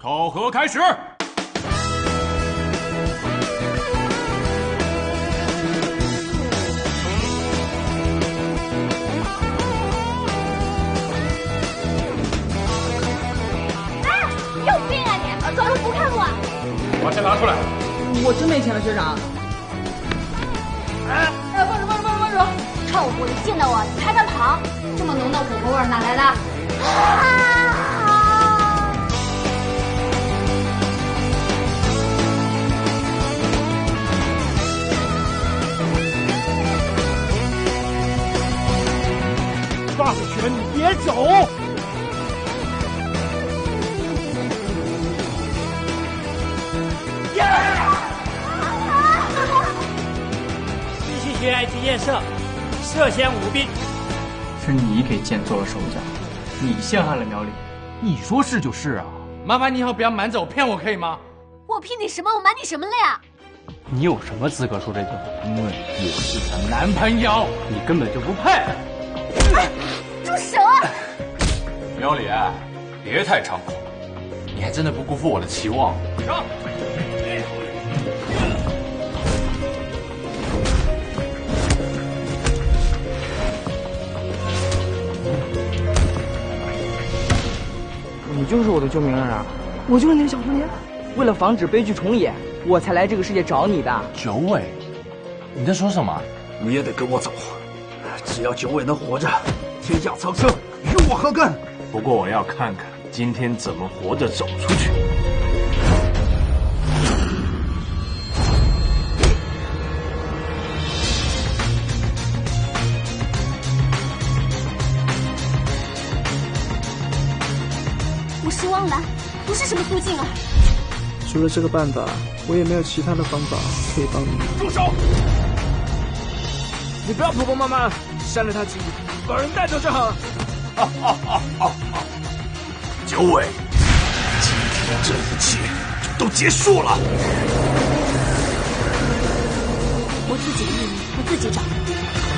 考核开始。哎，有病啊你！装作不看我。把钱拿出来。我真没钱了，学长。哎，放手放手放手放手！臭狐狸，见到我你还敢跑？这么浓的火锅味哪来的？啊！别走！继续学爱情验射，涉嫌舞弊。是你给剑做了手脚，你陷害了苗岭。你说是就是啊，麻烦你以后不要瞒着我骗我，可以吗？我骗你什么？我瞒你什么了呀？你有什么资格说这句话？因为我是她男朋友，你根本就不配。哎，住手啊！苗里，别太猖狂，你还真的不辜负我的期望。上！你就是我的救命恩人啊！我就是那个小蝴蝶，为了防止悲剧重演，我才来这个世界找你的。九尾，你在说什么？你也得跟我走，只要九尾能活着，天下苍生与我何干？不过我要看看今天怎么活着走出去。我是汪兰，不是什么苏静儿。除了这个办法，我也没有其他的方法可以帮你。住手！你不要婆婆妈妈，删了他记忆，把人带走就好了。啊啊啊啊啊！九尾，今天这一切都结束了。我自己的命运，我自己掌握。